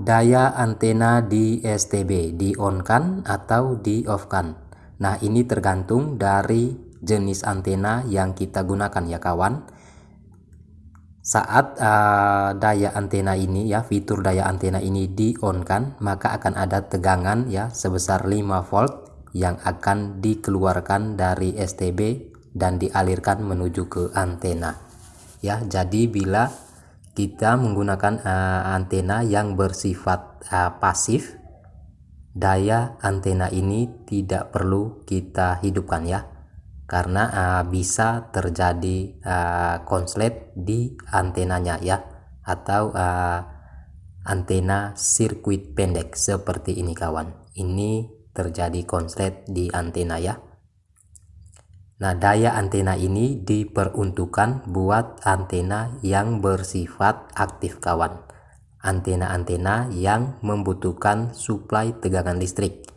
daya antena di STB di on kan atau di off kan nah ini tergantung dari jenis antena yang kita gunakan ya kawan. Saat uh, daya antena ini ya fitur daya antena ini di on kan maka akan ada tegangan ya sebesar 5 volt yang akan dikeluarkan dari STB dan dialirkan menuju ke antena. Ya jadi bila kita menggunakan uh, antena yang bersifat uh, pasif. Daya antena ini tidak perlu kita hidupkan ya karena uh, bisa terjadi uh, konslet di antenanya ya atau uh, antena sirkuit pendek seperti ini kawan. Ini terjadi konslet di antena ya Nah, daya antena ini diperuntukkan buat antena yang bersifat aktif kawan. Antena-antena yang membutuhkan suplai tegangan listrik.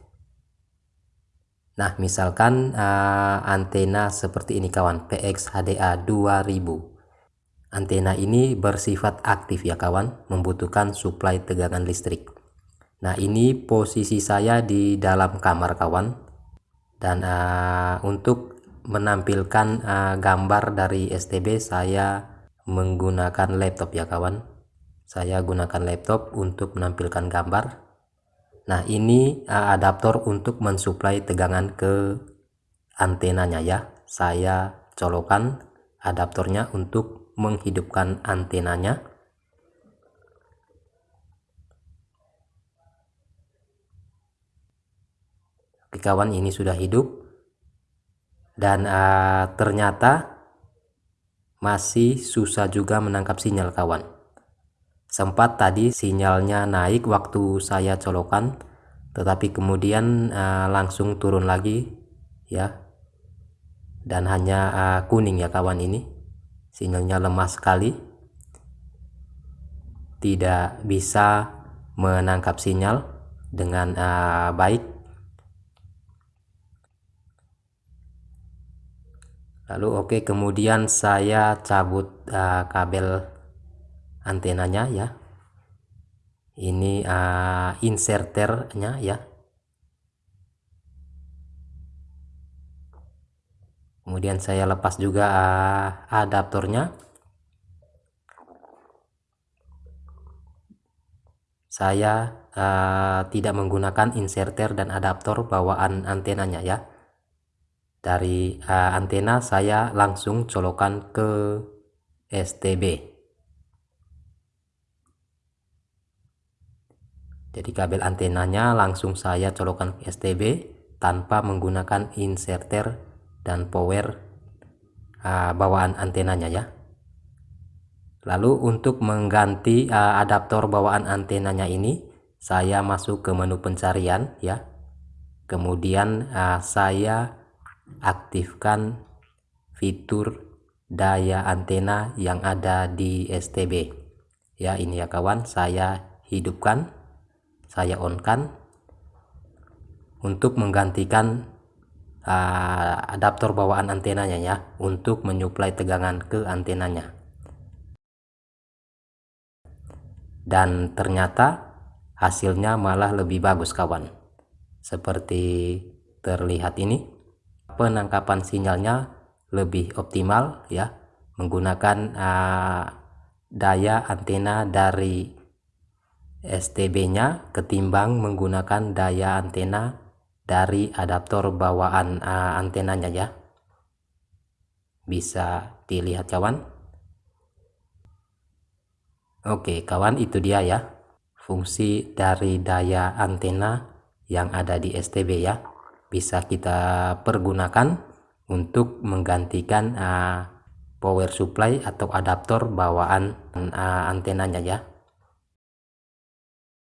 Nah, misalkan uh, antena seperti ini kawan, PX HDA 2000. Antena ini bersifat aktif ya kawan, membutuhkan suplai tegangan listrik. Nah, ini posisi saya di dalam kamar kawan. Dan uh, untuk menampilkan uh, gambar dari STB saya menggunakan laptop ya kawan. Saya gunakan laptop untuk menampilkan gambar. Nah ini uh, adaptor untuk mensuplai tegangan ke antenanya ya. Saya colokan adaptornya untuk menghidupkan antenanya. Oke kawan ini sudah hidup dan uh, ternyata masih susah juga menangkap sinyal kawan. Sempat tadi sinyalnya naik waktu saya colokan tetapi kemudian uh, langsung turun lagi ya. Dan hanya uh, kuning ya kawan ini. Sinyalnya lemah sekali. Tidak bisa menangkap sinyal dengan uh, baik lalu oke okay, kemudian saya cabut uh, kabel antenanya ya. Ini uh, inserternya ya. Kemudian saya lepas juga uh, adaptornya. Saya uh, tidak menggunakan inserter dan adaptor bawaan antenanya ya dari uh, antena saya langsung colokan ke STB jadi kabel antenanya langsung saya colokan ke STB tanpa menggunakan inserter dan power uh, bawaan antenanya ya. Lalu untuk mengganti uh, adaptor bawaan antenanya ini saya masuk ke menu pencarian ya. Kemudian uh, saya aktifkan fitur daya antena yang ada di STB ya ini ya kawan saya hidupkan saya on kan untuk menggantikan uh, adaptor bawaan antenanya ya untuk menyuplai tegangan ke antenanya. Dan ternyata hasilnya malah lebih bagus kawan. Seperti terlihat ini penangkapan sinyalnya lebih optimal ya menggunakan uh, daya antena dari STB-nya ketimbang menggunakan daya antena dari adaptor bawaan uh, antenanya ya. Bisa dilihat kawan? Oke kawan itu dia ya fungsi dari daya antena yang ada di STB ya bisa kita pergunakan untuk menggantikan uh, power supply atau adaptor bawaan uh, antenanya ya